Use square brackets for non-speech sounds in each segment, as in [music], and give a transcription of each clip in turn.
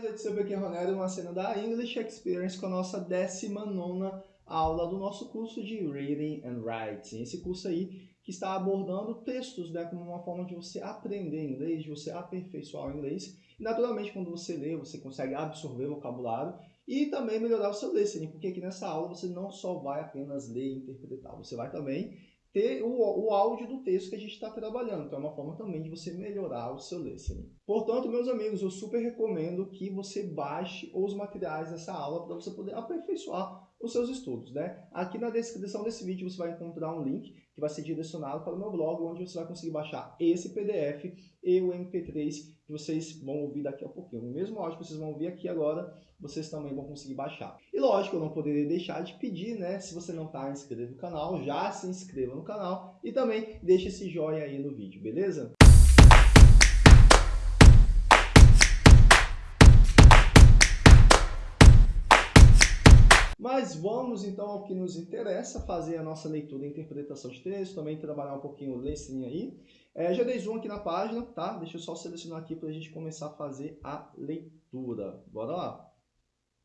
mais, eu sou aqui Ronaldo, uma cena da English Experience com a nossa 19 aula do nosso curso de Reading and Writing. Esse curso aí que está abordando textos né, como uma forma de você aprender inglês, de você aperfeiçoar o inglês. E, naturalmente, quando você lê, você consegue absorver vocabulário e também melhorar o seu listening, porque aqui nessa aula você não só vai apenas ler e interpretar, você vai também ter o, o áudio do texto que a gente está trabalhando. Então é uma forma também de você melhorar o seu listening. Portanto, meus amigos, eu super recomendo que você baixe os materiais dessa aula para você poder aperfeiçoar os seus estudos. Né? Aqui na descrição desse vídeo você vai encontrar um link que vai ser direcionado para o meu blog, onde você vai conseguir baixar esse PDF e o MP3 que vocês vão ouvir daqui a pouquinho. O mesmo áudio que vocês vão ouvir aqui agora, vocês também vão conseguir baixar. E lógico, eu não poderia deixar de pedir, né? Se você não está inscrito no canal, já se inscreva no canal e também deixe esse joinha aí no vídeo, beleza? Mas vamos então ao que nos interessa, fazer a nossa leitura e interpretação de texto, também trabalhar um pouquinho o listening aí. É, já dei zoom aqui na página, tá? Deixa eu só selecionar aqui para a gente começar a fazer a leitura. Bora lá.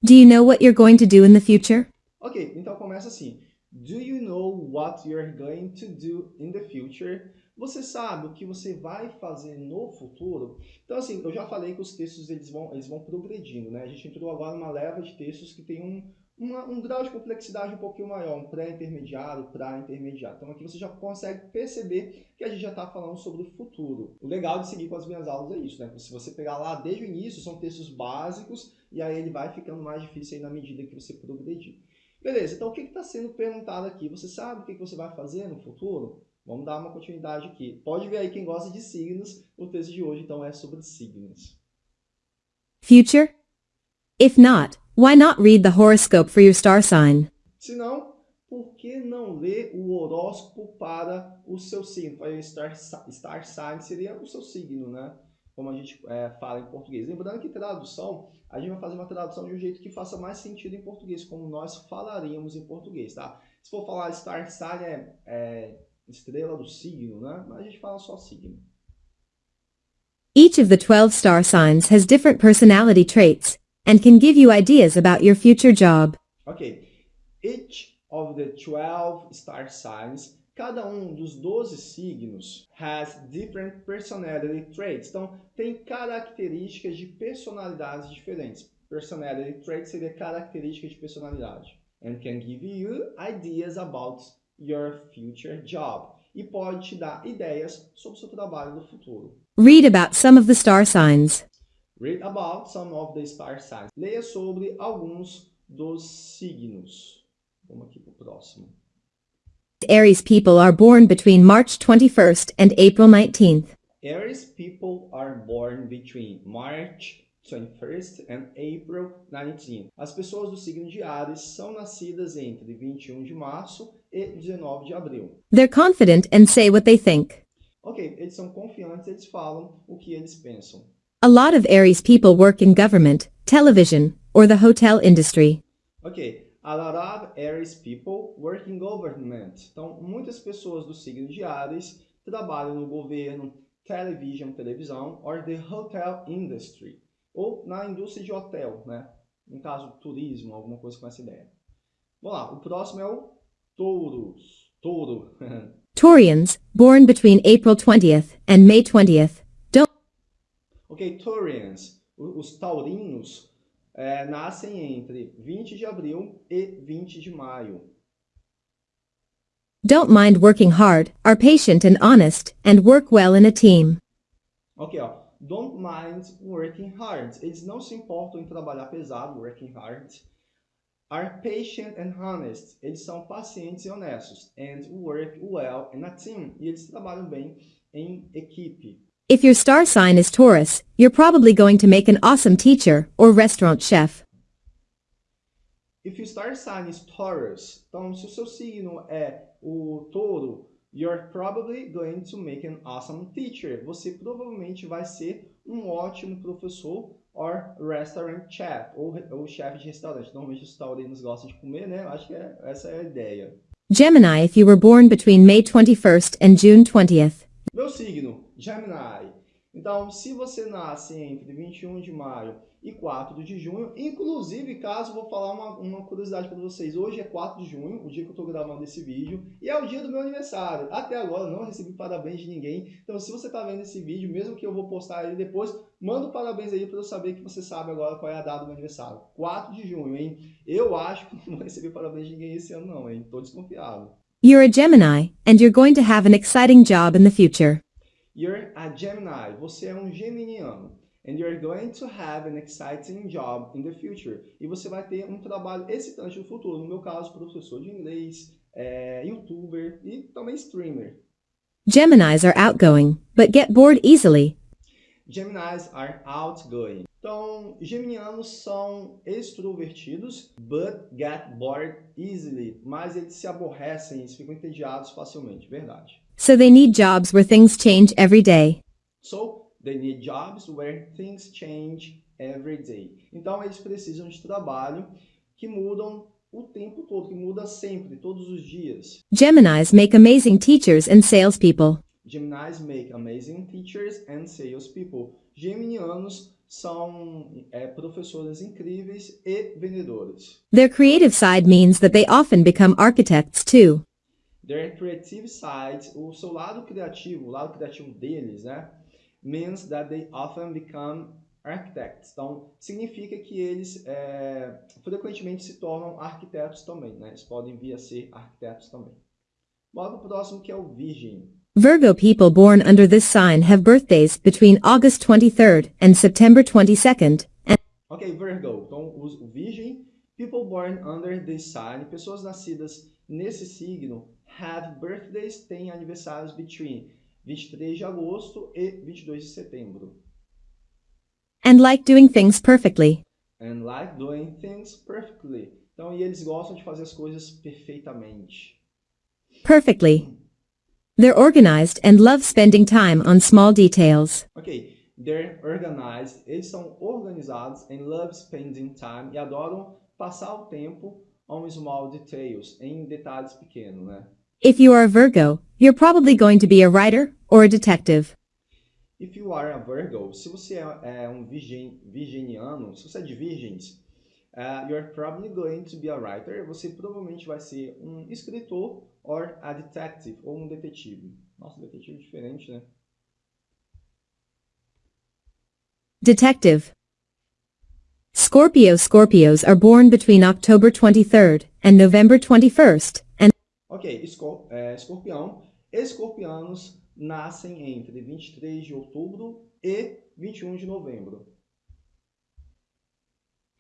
Do you know what you're going to do in the future? Ok, então começa assim. Do you know what you're going to do in the future? Você sabe o que você vai fazer no futuro? Então, assim, eu já falei que os textos eles vão, eles vão progredindo, né? A gente entrou agora numa leva de textos que tem um, uma, um grau de complexidade um pouquinho maior, um pré-intermediário, pré-intermediário. Então aqui você já consegue perceber que a gente já está falando sobre o futuro. O legal de seguir com as minhas aulas é isso, né? Se você pegar lá desde o início, são textos básicos e aí ele vai ficando mais difícil na medida que você progredir. Beleza, então o que está sendo perguntado aqui? Você sabe o que, que você vai fazer no futuro? Vamos dar uma continuidade aqui. Pode ver aí quem gosta de signos, o texto de hoje então é sobre signos. Future? If not, Why not read the horoscope for your star sign? Se não, por que não ler o horóscopo para o seu signo? O star, star sign seria o seu signo, né? Como a gente é, fala em português. Lembrando que tradução, a gente vai fazer uma tradução de um jeito que faça mais sentido em português, como nós falaríamos em português, tá? Se for falar star sign é, é estrela do signo, né? Mas a gente fala só signo. Each of the 12 star signs has different personality traits and can give you ideas about your future job. Ok. Each of the 12 star signs, cada um dos 12 signos has different personality traits. Então, tem características de personalidades diferentes. Personality traits seria característica de personalidade. And can give you ideas about your future job. E pode te dar ideias sobre o seu trabalho no futuro. Read about some of the star signs. Read about some of the star signs. Leia sobre alguns dos signos. Vamos aqui para o próximo. Aries people are born between March 21st and April 19th. Aries people are born between March 21st and April 19th. As pessoas do signo de Ares são nascidas entre 21 de março e 19 de abril. They're confident and say what they think. Ok, eles são confiantes, eles falam o que eles pensam. A lot of Aries people work in government, television, or the hotel industry. Ok, a lot of Aries people work in government. Então, muitas pessoas do signo de Ares trabalham no governo, television, televisão, or the hotel industry, ou na indústria de hotel, né? No caso, turismo, alguma coisa com essa ideia. Vamos lá, o próximo é o touros. Touro. [laughs] Taurians, born between April 20th and May 20th, don't... Ok, Taurians, os taurinos, é, nascem entre 20 de abril e 20 de maio. Don't mind working hard, are patient and honest, and work well in a team. Ok, ó. Don't mind working hard. Eles não se importam em trabalhar pesado, working hard. Are patient and honest. Eles são pacientes e honestos. And work well in a team. E eles trabalham bem em equipe. If your star sign is Taurus, you're probably going to make an awesome teacher or restaurant chef. If your star sign is Taurus, então se o seu signo é o touro, you're probably going to make an awesome teacher. Você provavelmente vai ser um ótimo professor or restaurant chef, ou, ou chefe de restaurante. Normalmente os taurinos gostam de comer, né? Acho que é, essa é a ideia. Gemini if you were born between May 21st and June 20th. Meu signo, Gemini. Então, se você nasce entre 21 de maio e 4 de junho. Inclusive, caso vou falar uma, uma curiosidade para vocês, hoje é 4 de junho, o dia que eu estou gravando esse vídeo, e é o dia do meu aniversário. Até agora não recebi parabéns de ninguém, então se você está vendo esse vídeo, mesmo que eu vou postar ele depois, manda um parabéns aí para eu saber que você sabe agora qual é a data do meu aniversário. 4 de junho, hein? Eu acho que não vou receber parabéns de ninguém esse ano não, hein? Tô desconfiado. You're a Gemini, and you're going to have an exciting job in the future. You're a Gemini, você é um geminiano. And you're going to have an exciting job in the future. E você vai ter um trabalho excitante no futuro. No meu caso, professor de inglês, é, youtuber e também streamer. Geminis are outgoing, but get bored easily. Geminis are outgoing. Então, geminianos são extrovertidos, but get bored easily. Mas eles se aborrecem, eles ficam entediados facilmente, verdade. So they need jobs where things change every day. So, They need jobs where things change every day. Então, eles precisam de trabalho que mudam o tempo todo, que muda sempre, todos os dias. Geminis make amazing teachers and salespeople. Geminis make amazing teachers and salespeople. Geminianos são é, professores incríveis e vendedores. Their creative side means that they often become architects too. Their creative side, o seu lado criativo, o lado criativo deles, né? means that they often become architects. Então, significa que eles é, frequentemente se tornam arquitetos também, né? Eles podem vir a ser arquitetos também. Bora pro próximo que é o Virgem. Virgo people born under this sign have birthdays between August 23rd and September 22nd. And ok, Virgo. Então, o Virgem, people born under this sign, pessoas nascidas nesse signo, have birthdays, têm aniversários between 23 de agosto e 22 de setembro. and like doing things perfectly. And like doing things perfectly. Então, e eles gostam de fazer as coisas perfeitamente. Perfectly. They're organized and love spending time on small details. Ok, they're organized, eles são organizados and love spending time e adoram passar o tempo on small details, em detalhes pequenos, né? If you are a Virgo, you're probably going to be a writer or a detective. If you are a Virgo, se você é, é um virgin, virginiano, se você é de virgens, uh, you're probably going to be a writer. Você provavelmente vai ser um escritor or a detective, ou um detetive. Nossa, detetive é diferente, né? Detective. Scorpio Scorpios are born between October 23rd and November 21st, and Ok, escor é, escorpião. Escorpianos nascem entre 23 de outubro e 21 de novembro.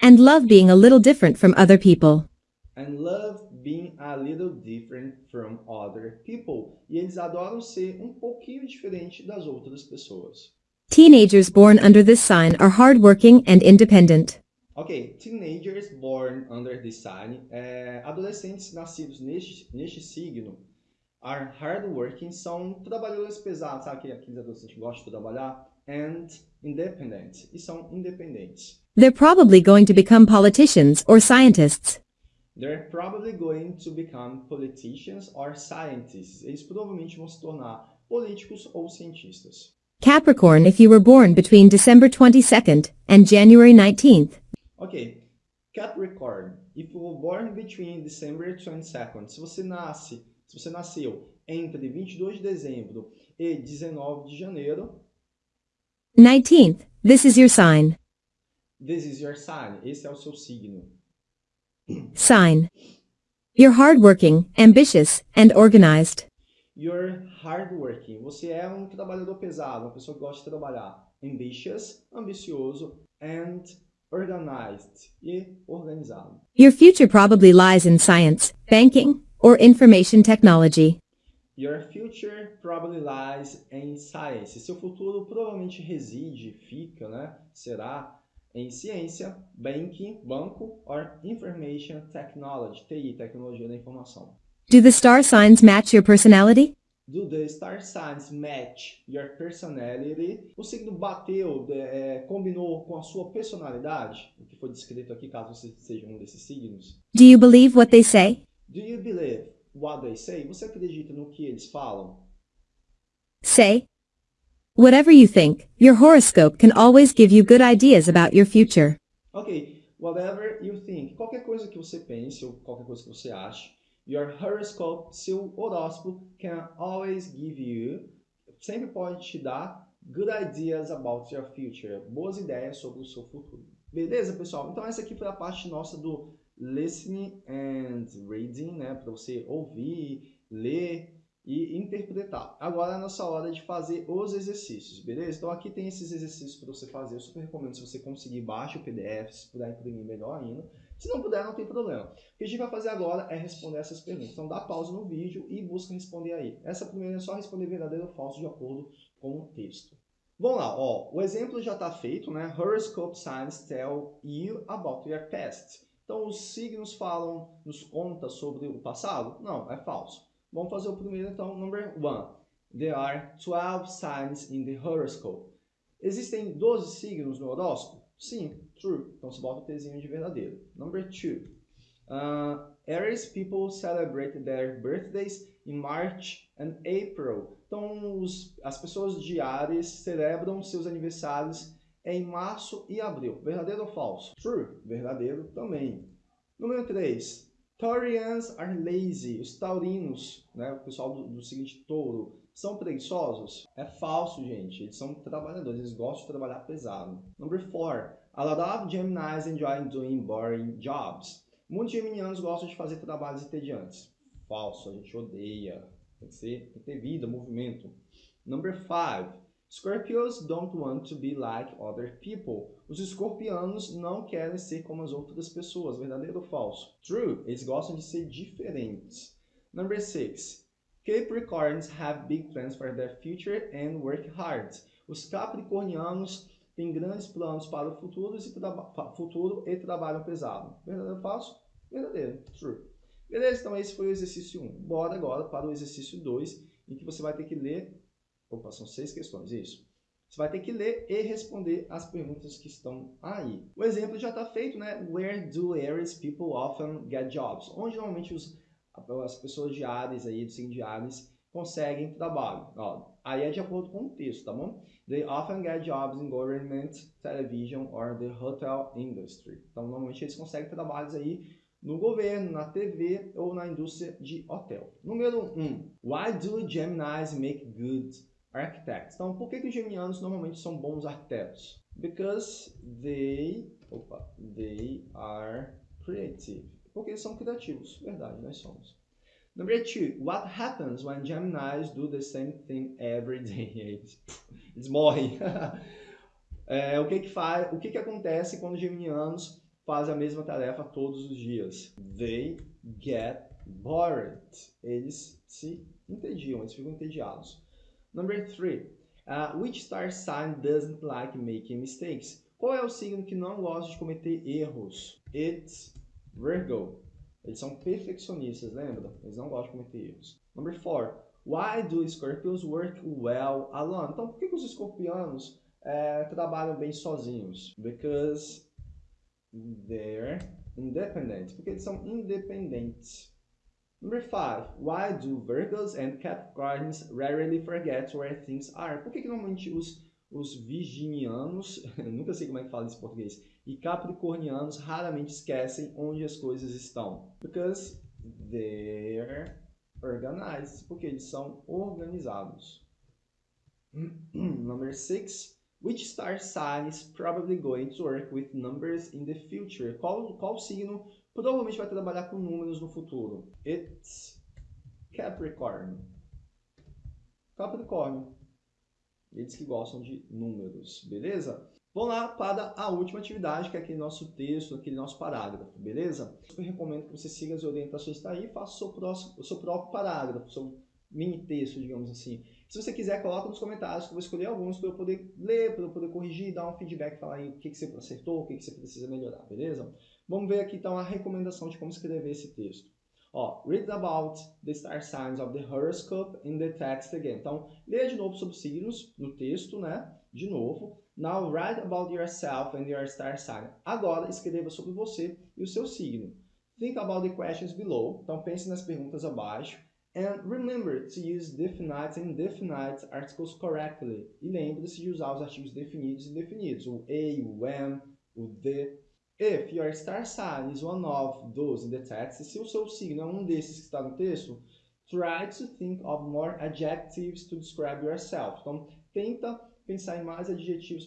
And love being a little different from other people. And love being a little different from other people. E eles adoram ser um pouquinho diferente das outras pessoas. Teenagers born under this sign are hardworking and independent. Ok, teenagers born under this sign, é, adolescentes nascidos neste, neste signo, are hardworking, são trabalhadores pesados, sabe aqueles adolescentes que gostam de trabalhar? And independent, e são independentes. They're probably going to become politicians or scientists. They're probably going to become politicians or scientists. Eles provavelmente vão se tornar políticos ou cientistas. Capricorn if you were born between December 22nd and January 19th. Ok, Capricorn, if you were born between December 22nd, se você nasce, se você nasceu entre 22 de dezembro e 19 de janeiro, 19th, this is your sign. This is your sign, esse é o seu signo. Sign. You're hardworking, ambitious, and organized. You're hardworking, você é um trabalhador pesado, uma pessoa que gosta de trabalhar. Ambitious, ambicioso, and organized, e organizado. Your future probably lies in science, banking, or information technology. Your future probably lies in science. Seu futuro provavelmente reside, fica, né? Será em ciência, banking, banco, or information technology, TI, tecnologia da informação. Do the star signs match your personality? Do the star signs match your personality? O signo bateu, de- é, combinou com a sua personalidade? O que foi descrito aqui, caso você seja um desses signos. Do you believe what they say? Do you believe what they say? Você acredita no que eles falam? Say. Whatever you think, your horoscope can always give you good ideas about your future. Ok, whatever you think. Qualquer coisa que você pense ou qualquer coisa que você ache, your horoscope, seu horóscopo, can always give you, sempre pode te dar good ideas about your future, boas ideias sobre o seu futuro. Beleza, pessoal? Então essa aqui foi a parte nossa do listening and reading, né? Para você ouvir, ler e interpretar. Agora é a nossa hora de fazer os exercícios, beleza? Então aqui tem esses exercícios para você fazer. Eu super recomendo se você conseguir, baixe o PDF, se puder imprimir melhor ainda. Se não puder, não tem problema. O que a gente vai fazer agora é responder essas perguntas. Então dá pausa no vídeo e busca responder aí. Essa primeira é só responder verdadeiro ou falso de acordo com o texto. Vamos lá, ó, o exemplo já está feito, né? Horoscope signs tell you about your past. Então os signos falam, nos conta sobre o passado? Não, é falso. Vamos fazer o primeiro então, number one. There are 12 signs in the horoscope. Existem 12 signos no horóscopo? Sim, true. Então você bota o Tzinho de verdadeiro. Number two. Uh, Aries people celebrate their birthdays in March and April. Então os, as pessoas de Ares celebram seus aniversários em março e abril. Verdadeiro ou falso? True. Verdadeiro também. Número 3. Taurians are lazy. Os taurinos, né, o pessoal do, do seguinte touro, são preguiçosos? É falso, gente. Eles são trabalhadores, eles gostam de trabalhar pesado. Number 4. A lot of Geminis enjoy doing boring jobs. Muitos geminianos gostam de fazer trabalhos entediantes. Falso, a gente odeia. Tem que, ser, tem que ter vida, movimento. Number 5. Scorpios don't want to be like other people. Os escorpianos não querem ser como as outras pessoas. Verdadeiro ou falso? True. Eles gostam de ser diferentes. Number 6. Capricorns have big plans for their future and work hard. Os capricornianos têm grandes planos para o futuro e, futuro e trabalham pesado. Verdadeiro ou falso? Verdadeiro. True. Beleza, então esse foi o exercício 1. Bora agora para o exercício 2, em que você vai ter que ler Opa, são seis questões, isso. Você vai ter que ler e responder as perguntas que estão aí. O exemplo já está feito, né? Where do Aries people often get jobs? Onde normalmente os, as pessoas de Ares, aí, do signo de Ares, conseguem trabalho. Ó, aí é de acordo com o texto, tá bom? They often get jobs in government, television or the hotel industry. Então, normalmente eles conseguem trabalhos aí no governo, na TV ou na indústria de hotel. Número 1. Um, why do Geminis make good architects. Então, por que, que os geminianos normalmente são bons arquitetos? Because they, opa, they are creative. Porque eles são criativos. Verdade, nós somos. Number two, what happens when Geminis do the same thing every day? [laughs] Eles, eles morrem. [laughs] é, o que que faz? O que que acontece quando os geminianos fazem a mesma tarefa todos os dias? They get bored. Eles se entediam, eles ficam entediados. Number three, uh, which star sign doesn't like making mistakes? Qual é o signo que não gosta de cometer erros? It's Virgo. Eles são perfeccionistas, lembra? Eles não gostam de cometer erros. Number four, why do Scorpios work well alone? Então, por que, que os escorpianos é, trabalham bem sozinhos? Because they're independent. Porque eles são independentes. Number five, why do Virgos and Capricorns rarely forget where things are? Por que, que normalmente os, os virginianos, [laughs] nunca sei como é que fala isso em português, e capricornianos raramente esquecem onde as coisas estão? Because they're organized, porque eles são organizados. [clears throat] Number six, which star sign is probably going to work with numbers in the future? Qual, qual signo provavelmente vai trabalhar com números no futuro. It's Capricorn. Capricórnio. Eles que gostam de números, beleza? Vamos lá para a última atividade, que é aquele nosso texto, aquele nosso parágrafo, beleza? Eu recomendo que você siga as orientações que está aí e faça o seu, próximo, o seu próprio parágrafo, seu mini texto, digamos assim. Se você quiser, coloca nos comentários que eu vou escolher alguns para eu poder ler, para eu poder corrigir, dar um feedback, falar aí o que, que você acertou, o que, que você precisa melhorar, beleza? Vamos ver aqui então a recomendação de como escrever esse texto. Ó, read about the star signs of the horoscope in the text again. Então, leia de novo sobre signos no texto, né? De novo. Now write about yourself and your star sign. Agora, escreva sobre você e o seu signo. Think about the questions below. Então, pense nas perguntas abaixo. And remember to use definite and indefinite articles correctly. E lembre-se de usar os artigos definidos e indefinidos, o a, o am, o the. If your star sign is one of those in the text, se o seu signo é um desses que está no texto, try to think of more adjectives to describe yourself. Então, tenta pensar em mais adjetivos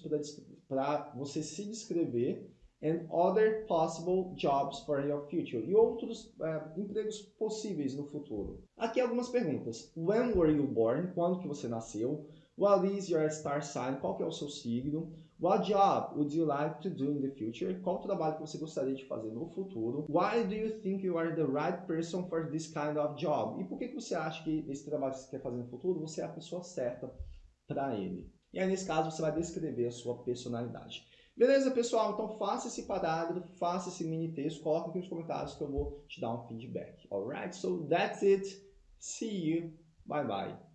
para você se descrever and other possible jobs for your future e outros uh, empregos possíveis no futuro. Aqui algumas perguntas. When were you born? Quando que você nasceu? What is your star sign? Qual que é o seu signo? What job would you like to do in the future? Qual trabalho que você gostaria de fazer no futuro? Why do you think you are the right person for this kind of job? E por que, que você acha que esse trabalho que você quer fazer no futuro, você é a pessoa certa para ele? E aí, nesse caso, você vai descrever a sua personalidade. Beleza, pessoal? Então faça esse parágrafo, faça esse mini texto, coloque aqui nos comentários que eu vou te dar um feedback. Alright? So that's it. See you. Bye bye.